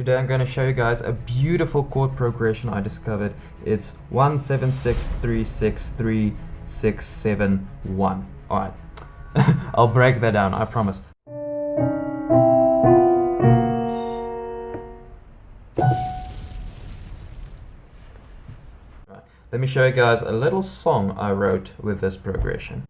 Today I'm going to show you guys a beautiful chord progression I discovered. It's 176363671. Alright, I'll break that down, I promise. Let me show you guys a little song I wrote with this progression.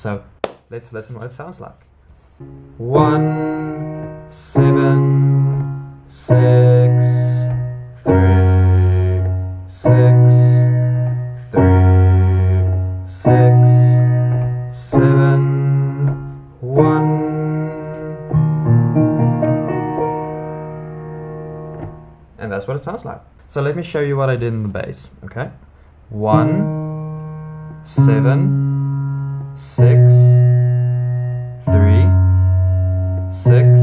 So let's listen what it sounds like. One, seven, six, three, six, three, six, seven, one. And that's what it sounds like. So let me show you what I did in the bass, okay? One, seven, six, three, six,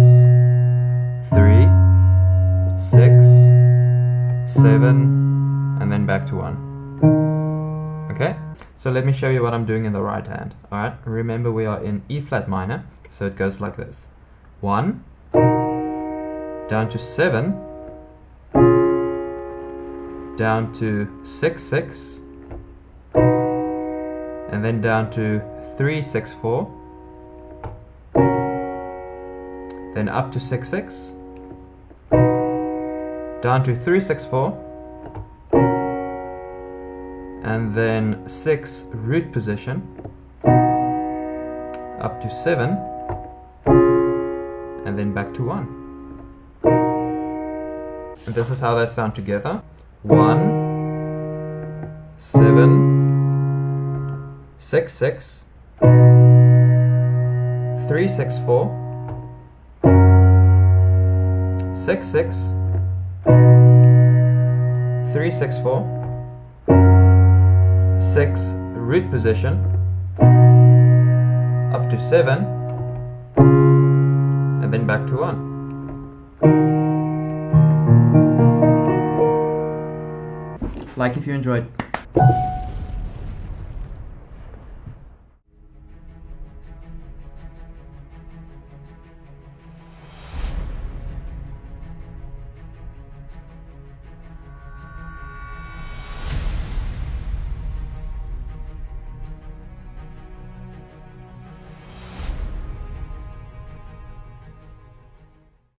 three, six, seven, and then back to one. Okay? So let me show you what I'm doing in the right hand. Alright? Remember we are in E flat minor, so it goes like this. One, down to seven, down to six, six, and then down to 364 then up to 66 down to 364 and then 6 root position. Up to 7 and then back to 1 and this is how they sound together. 1 7 six six. Three six four. Six six. Three six four. Six root position. Up to seven. And then back to one. Like if you enjoyed